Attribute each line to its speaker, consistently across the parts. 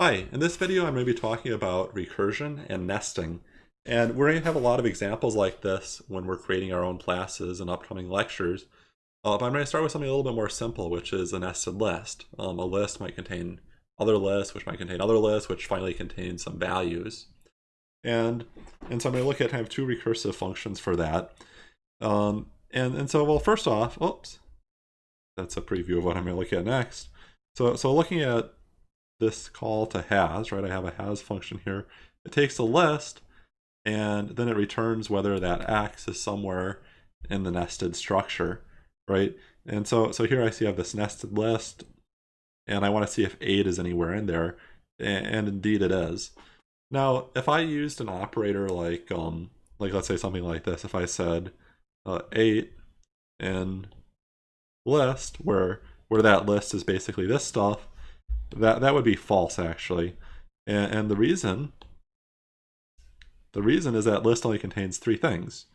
Speaker 1: Hi, in this video I'm going to be talking about recursion and nesting. And we're going to have a lot of examples like this when we're creating our own classes and upcoming lectures. Uh, but I'm going to start with something a little bit more simple, which is a nested list. Um, a list might contain other lists, which might contain other lists, which finally contain some values. And, and so I'm going to look at kind of two recursive functions for that. Um, and, and so, well, first off, oops, that's a preview of what I'm going to look at next. So, so looking at this call to has, right? I have a has function here. It takes a list and then it returns whether that x is somewhere in the nested structure, right? And so, so here I see I have this nested list and I want to see if 8 is anywhere in there, and indeed it is. Now, if I used an operator like, um, like let's say something like this, if I said uh, 8 in list, where where that list is basically this stuff, that that would be false actually. And, and the reason the reason is that list only contains three things.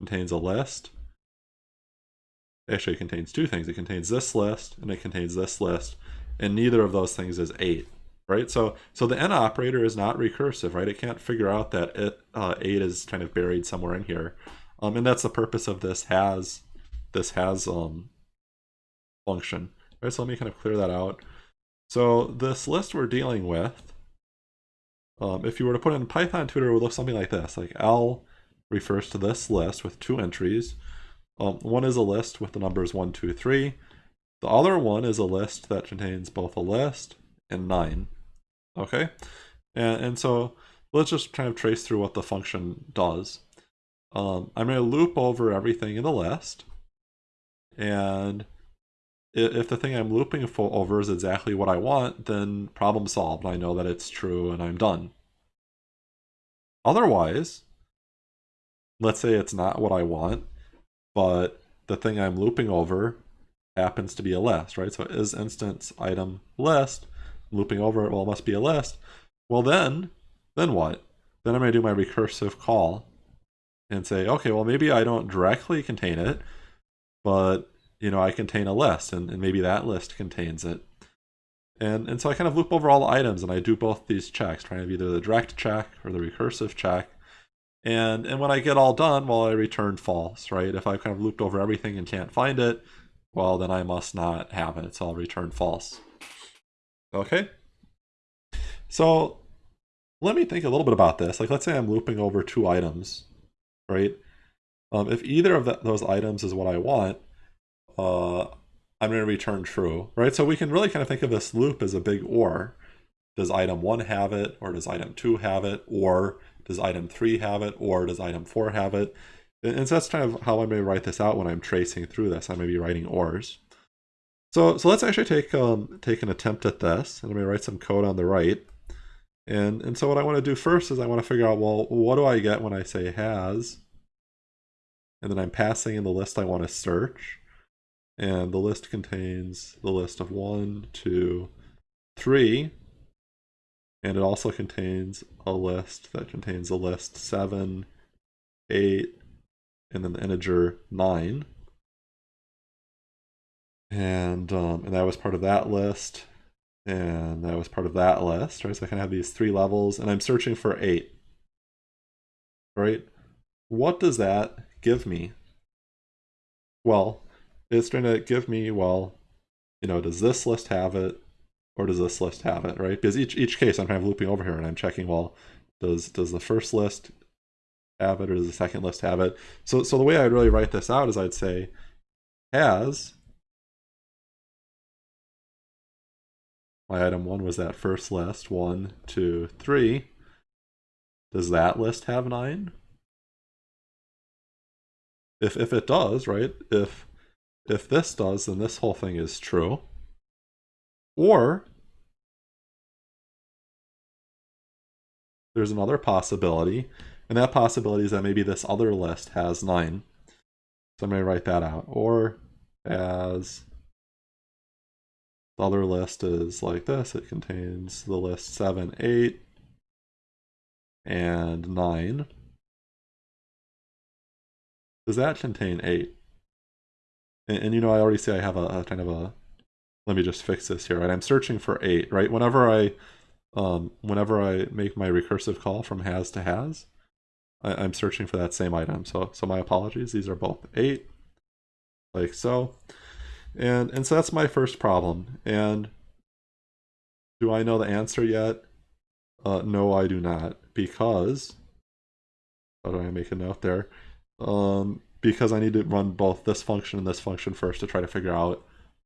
Speaker 1: It contains a list. Actually, it contains two things. It contains this list and it contains this list, and neither of those things is eight. Right, so so the in operator is not recursive, right? It can't figure out that it uh, eight is kind of buried somewhere in here, um, and that's the purpose of this has this has um function. Right, so let me kind of clear that out. So this list we're dealing with, um, if you were to put in Python tutor, it would look something like this. Like L refers to this list with two entries. Um, one is a list with the numbers 1, 2, 3. The other one is a list that contains both a list and 9. Okay? And, and so let's just kind of trace through what the function does. Um, I'm going to loop over everything in the list. And if the thing I'm looping over is exactly what I want, then problem solved. I know that it's true and I'm done. Otherwise, let's say it's not what I want, but the thing I'm looping over happens to be a list, right? So is instance item list, looping over it, well, it must be a list. Well, then, then what? Then I'm to do my recursive call and say, okay, well, maybe I don't directly contain it, but you know, I contain a list and, and maybe that list contains it. And, and so I kind of loop over all the items and I do both these checks, trying to either the direct check or the recursive check. And, and when I get all done, well, I return false, right? If I've kind of looped over everything and can't find it, well, then I must not have it, so I'll return false. Okay? So let me think a little bit about this. Like, let's say I'm looping over two items, right? Um, if either of the, those items is what I want, uh, I'm going to return true, right? So we can really kind of think of this loop as a big OR. Does item 1 have it, or does item 2 have it, or does item 3 have it, or does item 4 have it? And so that's kind of how I may write this out when I'm tracing through this. I may be writing ORs. So, so let's actually take um, take an attempt at this, and I'm going to write some code on the right. And, and so what I want to do first is I want to figure out, well, what do I get when I say has? And then I'm passing in the list I want to search. And the list contains the list of one, two, three, and it also contains a list that contains a list 7, 8, and then the integer 9. And, um, and that was part of that list, and that was part of that list, right? So I of have these three levels, and I'm searching for 8, right? What does that give me? Well, it's going to give me, well, you know, does this list have it or does this list have it, right? Because each each case I'm kind of looping over here and I'm checking, well, does does the first list have it or does the second list have it? So so the way I'd really write this out is I'd say has my item one was that first list, one, two, three. Does that list have nine? If if it does, right? If if this does, then this whole thing is true. Or there's another possibility, and that possibility is that maybe this other list has 9. So I'm going to write that out. Or as the other list is like this, it contains the list 7, 8, and 9. Does that contain 8? And, and, you know, I already say I have a, a, kind of a, let me just fix this here, right? I'm searching for eight, right? Whenever I um, whenever I make my recursive call from has to has, I, am searching for that same item. So, so my apologies. These are both 8, like so. And, and so that's my first problem. And do I know the answer yet? Uh, no, I do not. Because, how do I make a note there? Um, because I need to run both this function and this function first to try to figure out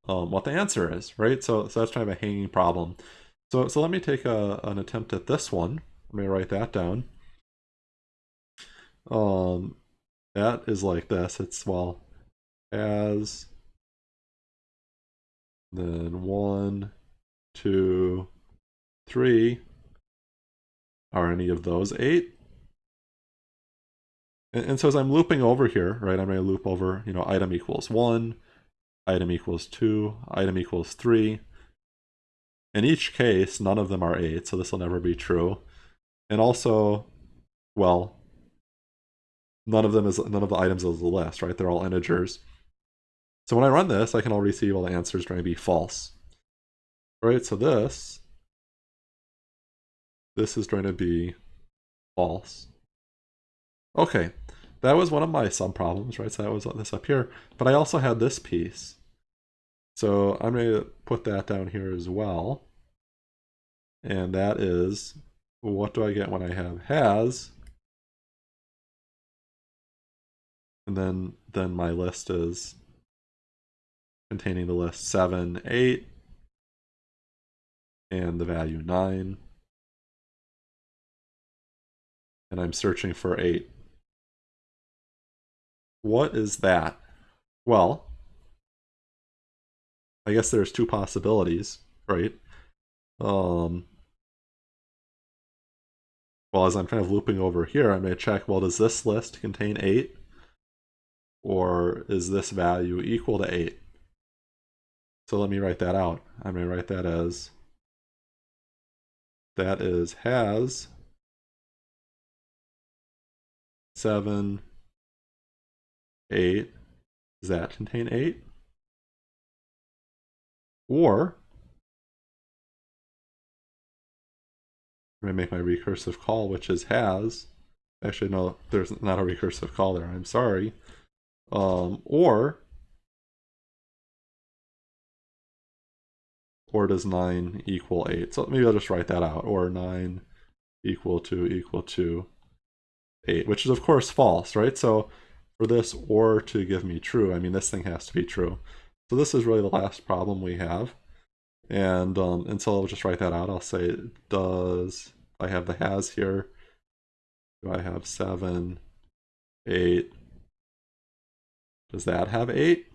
Speaker 1: um, what the answer is, right? So, so that's kind of a hanging problem. So, so let me take a, an attempt at this one. Let me write that down. Um, that is like this. It's, well, as then one, two, three. Are any of those eight? And, and so as I'm looping over here, right, I'm going to loop over, you know, item equals one, item equals two, item equals three. In each case, none of them are eight, so this will never be true. And also, well, none of them is none of the items is the list, right? They're all integers. So when I run this, I can already see well the answer is going to be false. Right, so this, this is going to be false. Okay, that was one of my subproblems, right? So that was this up here. But I also had this piece. So I'm going to put that down here as well. And that is, what do I get when I have has? And then, then my list is containing the list 7, 8, and the value 9. And I'm searching for 8. What is that? Well, I guess there's two possibilities, right? Um, well, as I'm kind of looping over here, I may check, well, does this list contain 8? Or is this value equal to 8? So let me write that out. Going to write that as that is has 7, 8. Does that contain 8? Or I'm going to make my recursive call, which is has. Actually, no, there's not a recursive call there. I'm sorry. Um, or or does 9 equal 8? So maybe I'll just write that out. Or 9 equal to equal to 8, which is of course false, right? So for this or to give me true, I mean this thing has to be true. So this is really the last problem we have. And, um, and so I'll just write that out. I'll say does, I have the has here, do I have 7, 8, does that have 8?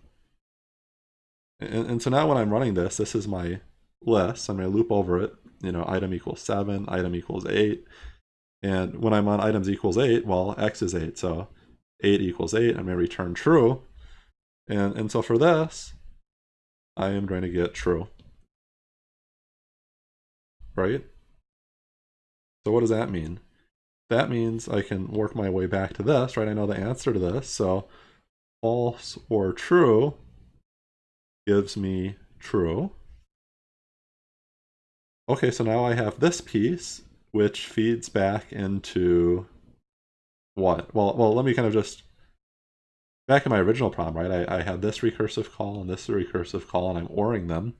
Speaker 1: And, and so now when I'm running this, this is my list. I'm going to loop over it. You know, item equals 7, item equals 8. And when I'm on items equals 8, well, x is 8. So 8 equals 8. I'm going to return true. And, and so for this, I am going to get true. Right? So what does that mean? That means I can work my way back to this, right? I know the answer to this. So false or true gives me true. Okay, so now I have this piece, which feeds back into what? Well, well, let me kind of just, back in my original problem, right, I, I had this recursive call and this recursive call, and I'm ORing them.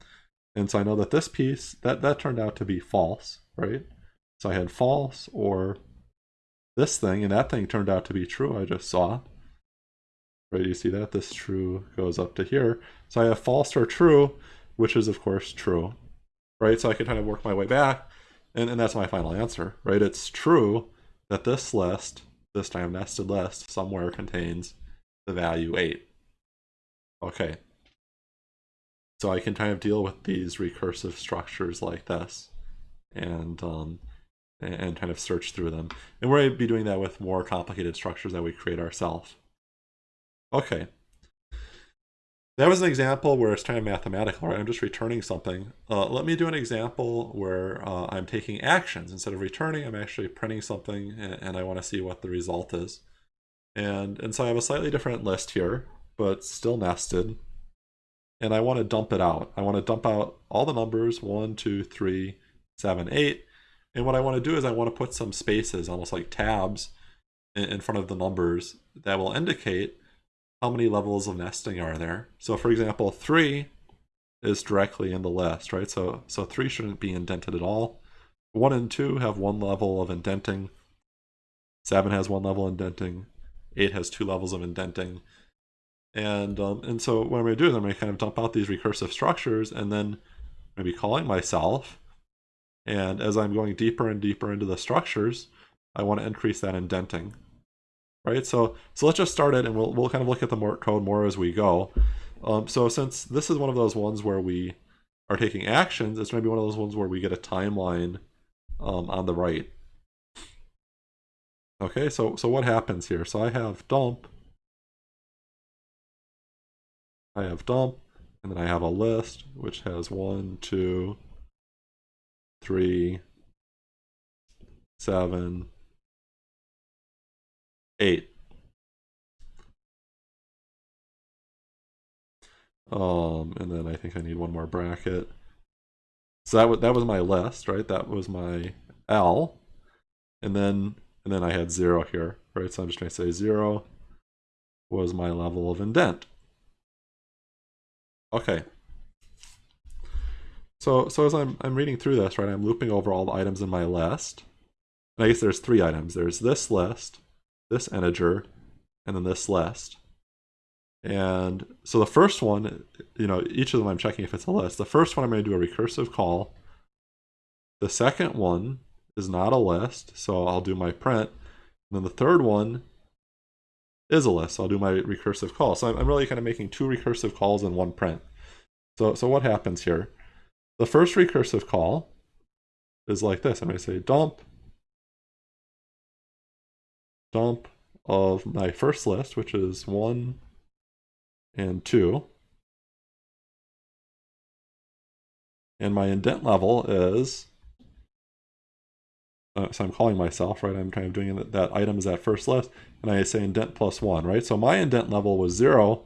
Speaker 1: And so I know that this piece, that, that turned out to be false, right? So I had false or this thing, and that thing turned out to be true, I just saw. Right, you see that? This true goes up to here. So I have false or true, which is of course true right? So I can kind of work my way back, and, and that's my final answer, right? It's true that this list, this time nested list, somewhere contains the value 8. Okay. So I can kind of deal with these recursive structures like this and um, and kind of search through them. And we're going to be doing that with more complicated structures that we create ourselves. Okay, that was an example where it's kind of mathematical, right? I'm just returning something. Uh, let me do an example where uh, I'm taking actions. Instead of returning, I'm actually printing something and, and I want to see what the result is. And, and so I have a slightly different list here, but still nested. And I want to dump it out. I want to dump out all the numbers, 1, 2, 3, 7, 8. And what I want to do is I want to put some spaces, almost like tabs, in front of the numbers that will indicate how many levels of nesting are there. So for example, 3 is directly in the list, right? So, so 3 shouldn't be indented at all. 1 and 2 have one level of indenting. 7 has one level indenting. 8 has two levels of indenting. And, um, and so what I'm going to do is I'm going to kind of dump out these recursive structures and then maybe calling myself. And as I'm going deeper and deeper into the structures, I want to increase that indenting. Right, so so let's just start it and we'll, we'll kind of look at the more code more as we go. Um, so since this is one of those ones where we are taking actions, it's maybe one of those ones where we get a timeline um, on the right. Okay, so so what happens here? So I have dump, I have dump, and then I have a list which has one, two, three, seven, eight. Um, and then I think I need one more bracket. So that was, that was my list, right? That was my L. And then and then I had zero here, right? So I'm just going to say zero was my level of indent. Okay. So, so as I'm, I'm reading through this, right, I'm looping over all the items in my list. And I guess there's three items. There's this list, this integer, and then this list. And so the first one, you know, each of them I'm checking if it's a list. The first one I'm going to do a recursive call. The second one is not a list, so I'll do my print. And then the third one is a list, so I'll do my recursive call. So I'm, I'm really kind of making two recursive calls in one print. So, so what happens here? The first recursive call is like this. I'm going to say dump, dump of my first list, which is 1 and 2. And my indent level is uh, so I'm calling myself, right? I'm kind of doing that, that item is that first list, and I say indent plus one, right? So my indent level was zero.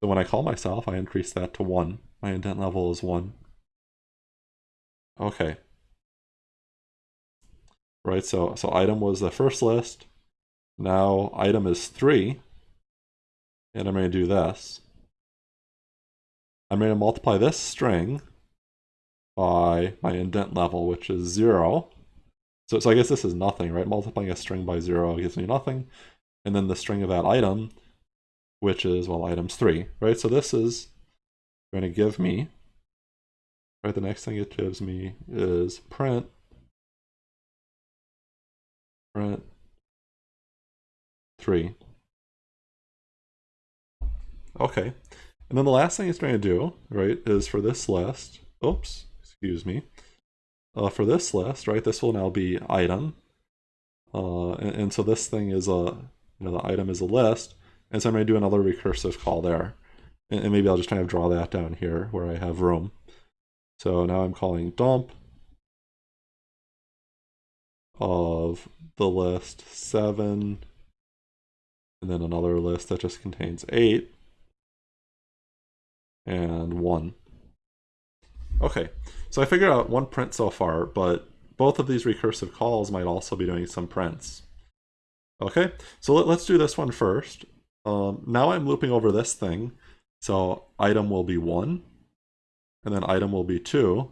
Speaker 1: So when I call myself, I increase that to one. My indent level is one. Okay. Right, so, so item was the first list. Now item is three. And I'm going to do this. I'm going to multiply this string by my indent level, which is zero. So, so I guess this is nothing, right? Multiplying a string by zero gives me nothing. And then the string of that item, which is, well, items three, right? So this is going to give me, right? The next thing it gives me is print, print three. Okay. And then the last thing it's going to do, right, is for this list, oops, excuse me, uh, for this list, right, this will now be item. Uh, and, and, so this thing is a, you know, the item is a list. And so I'm going to do another recursive call there. And, and maybe I'll just kind of draw that down here where I have room. So now I'm calling dump of the list 7, and then another list that just contains 8, and 1. Okay, so I figured out one print so far, but both of these recursive calls might also be doing some prints. Okay, so let, us do this one first. Um, now I'm looping over this thing. So item will be 1, and then item will be 2.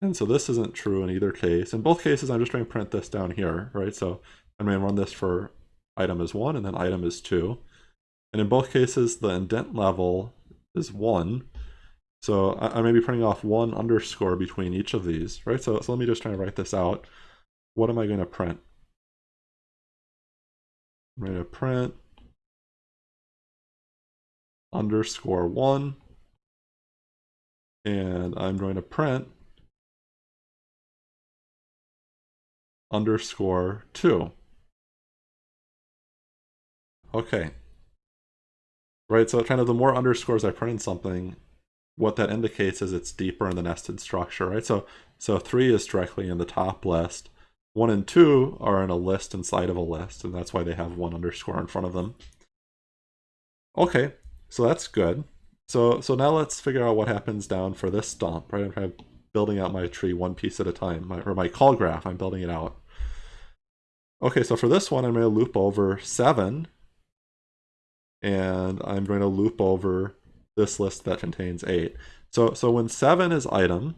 Speaker 1: And so this isn't true in either case. In both cases, I'm just going to print this down here, right? So I'm going to run this for item is 1 and then item is 2. And in both cases, the indent level is 1. So I, I may be printing off one underscore between each of these, right? So, so let me just try to write this out. What am I going to print? I'm going to print underscore one, and I'm going to print underscore two. Okay. Right, so kind of the more underscores I print in something, what that indicates is it's deeper in the nested structure, right? So, so three is directly in the top list. One and two are in a list inside of a list, and that's why they have one underscore in front of them. Okay, so that's good. So, so now let's figure out what happens down for this dump, right? I'm trying to building out my tree one piece at a time, my, or my call graph, I'm building it out. Okay, so for this one, I'm going to loop over 7, and I'm going to loop over this list that contains 8. So, so when 7 is item,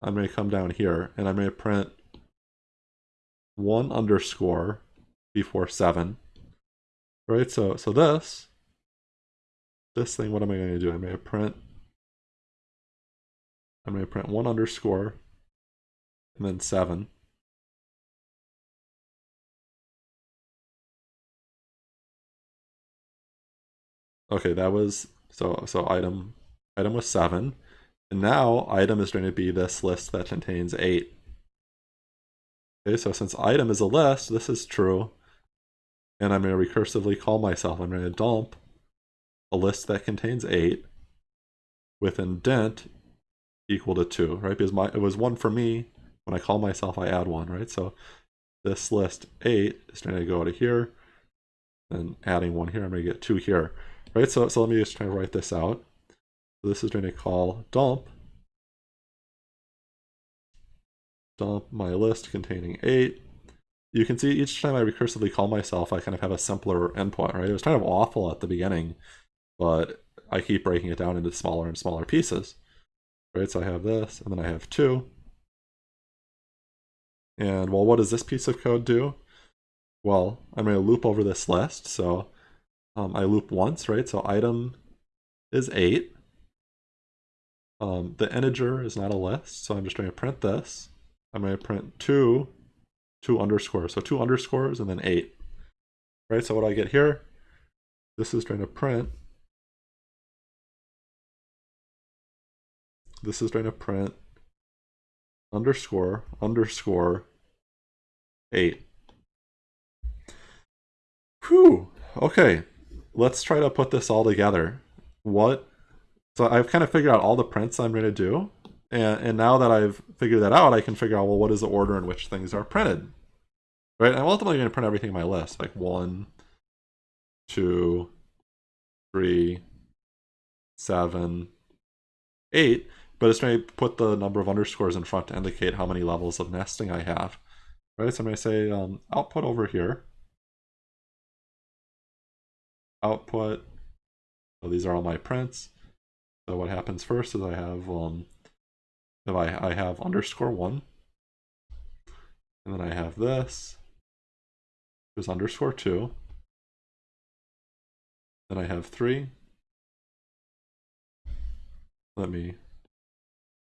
Speaker 1: I'm going to come down here, and I'm going to print 1 underscore before 7. Right, so, so this, this thing, what am I going to do? I'm going to print I'm going to print one underscore and then seven. Okay, that was so so item item was seven. And now item is going to be this list that contains eight. Okay, so since item is a list, this is true. And I'm going to recursively call myself. I'm going to dump a list that contains eight with indent equal to 2, right? Because my it was 1 for me. When I call myself, I add 1, right? So this list 8 is going to go to here. And adding 1 here, I'm going to get 2 here, right? So, so let me just try to write this out. So this is going to call dump. Dump my list containing 8. You can see each time I recursively call myself, I kind of have a simpler endpoint, right? It was kind of awful at the beginning, but I keep breaking it down into smaller and smaller pieces right? So I have this, and then I have two. And well, what does this piece of code do? Well, I'm going to loop over this list. So um, I loop once, right? So item is 8. Um, the integer is not a list, so I'm just going to print this. I'm going to print 2, 2 underscores. So 2 underscores and then 8. Right, so what I get here, this is going to print this is going to print underscore underscore 8. Whew. Okay, let's try to put this all together. What? So I've kind of figured out all the prints I'm going to do. And, and now that I've figured that out, I can figure out, well, what is the order in which things are printed? Right? I'm ultimately going to print everything in my list, like one, two, three, seven, eight but it's going to put the number of underscores in front to indicate how many levels of nesting I have. Right, so I'm going to say um, output over here. Output, so these are all my prints. So what happens first is I have, um, if I, I have underscore one, and then I have this, there's underscore two, then I have three, let me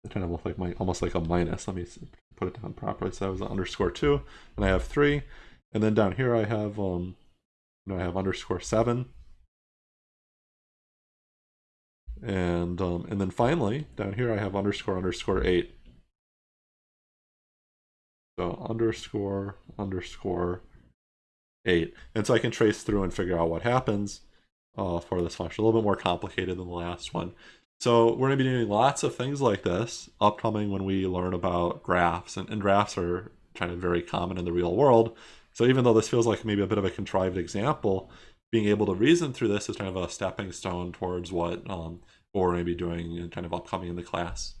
Speaker 1: it kind of look like my almost like a minus. Let me put it down properly. So that was underscore two, and I have three, and then down here I have um, I have underscore seven, and um, and then finally down here I have underscore underscore eight. So underscore underscore eight, and so I can trace through and figure out what happens uh, for this function. A little bit more complicated than the last one. So we're going to be doing lots of things like this upcoming when we learn about graphs. And, and, graphs are kind of very common in the real world. So even though this feels like maybe a bit of a contrived example, being able to reason through this is kind of a stepping stone towards what, um, what we're going to be doing kind of upcoming in the class.